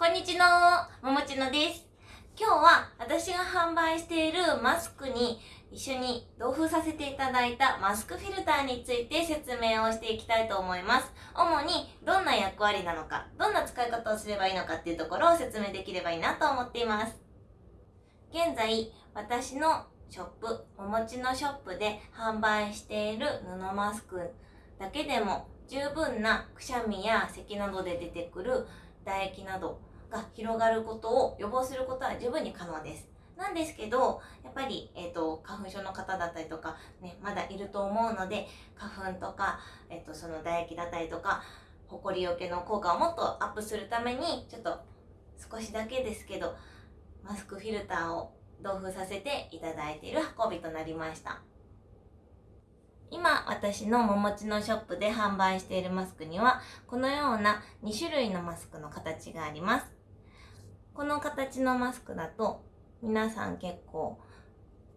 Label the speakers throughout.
Speaker 1: こんにちは、ももちのです。今日は私が販売しているマスクに一緒に同封させていただいたマスクフィルターについて説明をしていきたいと思います。主にどんな役割なのか、どんな使い方をすればいいのかっていうところを説明できればいいなと思っています。現在、私のショップ、おもちのショップで販売している布マスクだけでも十分なくしゃみや咳などで出てくる唾液などが広がることを予防することは十分に可能です。なんですけど、やっぱり、えっ、と、花粉症の方だったりとか、ね、まだいると思うので、花粉とか、えっ、と、その唾液だったりとか、ほこりよけの効果をもっとアップするために、ちょっと少しだけですけど、マスクフィルターを同封させていただいている運びとなりました。今、私のももちのショップで販売しているマスクには、このような2種類のマスクの形があります。この形のマスクだと、皆さん結構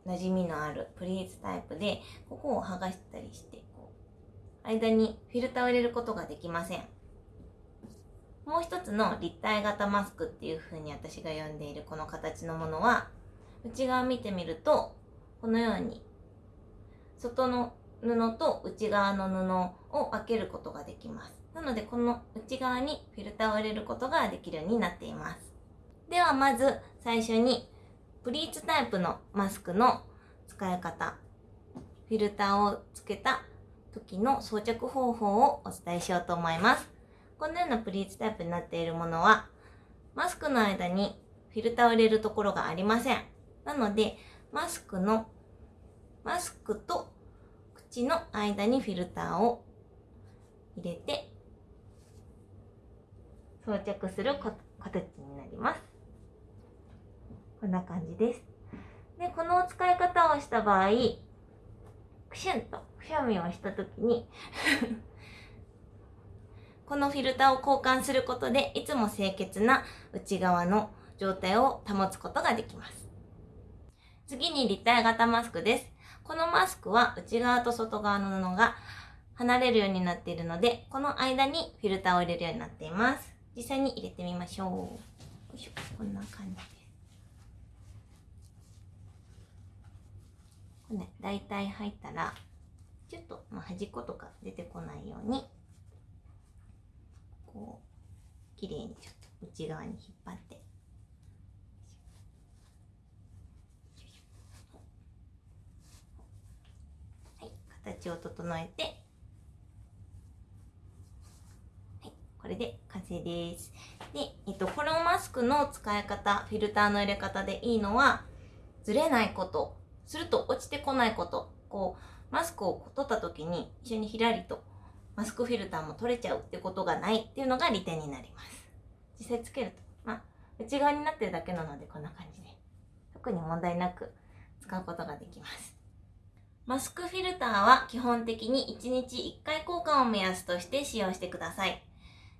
Speaker 1: 馴染みのあるプリーツタイプで、ここを剥がしたりして、こう、間にフィルターを入れることができません。もう一つの立体型マスクっていう風に私が呼んでいるこの形のものは、内側見てみると、このように、外の布と内側の布を分けることができます。なので、この内側にフィルターを入れることができるようになっています。では、まず最初に、プリーツタイプのマスクの使い方、フィルターをつけた時の装着方法をお伝えしようと思います。このようなプリーツタイプになっているものは、マスクの間にフィルターを入れるところがありません。なので、マスクの、マスクと口の間にフィルターを入れて装着する形になります。こんな感じです。で、この使い方をした場合、クシュンとくしゃみをしたときに このフィルターを交換することで、いつも清潔な内側の状態を保つことができます。次に立体型マスクです。このマスクは内側と外側の布が離れるようになっているので、この間にフィルターを入れるようになっています。実際に入れてみましょう。よいしょ。こんな感じです。これね、大体入ったら、ちょっと、まあ、端っことか出てこないように、こう、綺麗にちょっと内側に引っ張って、はい、形を整えて、はい、これで完成です。で、えっと、このマスクの使い方、フィルターの入れ方でいいのは、ずれないこと、すると落ちてこないこと、こう、マスクを取った時に一緒にひらりとマスクフィルターも取れちゃうってことがないっていうのが利点になります。実際つけると、まあ、内側になってるだけなのでこんな感じで、特に問題なく使うことができます。マスクフィルターは基本的に1日1回交換を目安として使用してください。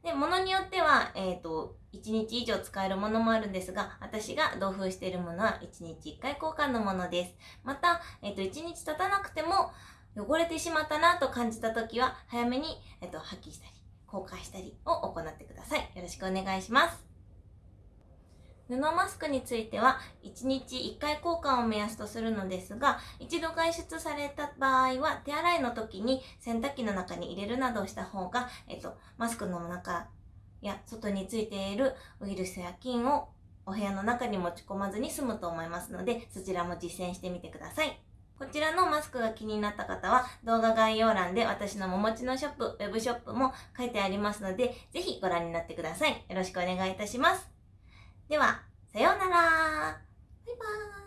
Speaker 1: で、ものによっては、えっ、ー、と、1日以上使えるものもあるんですが、私が同封しているものは1日1回交換のものです。また、えっ、ー、と、1日経たなくても、汚れてしまったなと感じた時は、早めに、えっ、ー、と、破棄したり、交換したりを行ってください。よろしくお願いします。布マスクについては、1日1回交換を目安とするのですが、一度外出された場合は、手洗いの時に洗濯機の中に入れるなどした方が、えっと、マスクの中や外についているウイルスや菌をお部屋の中に持ち込まずに済むと思いますので、そちらも実践してみてください。こちらのマスクが気になった方は動画概要欄で私のももちのショップ、ウェブショップも書いてありますので、ぜひご覧になってください。よろしくお願いいたします。では、さようなら。バイバーイ。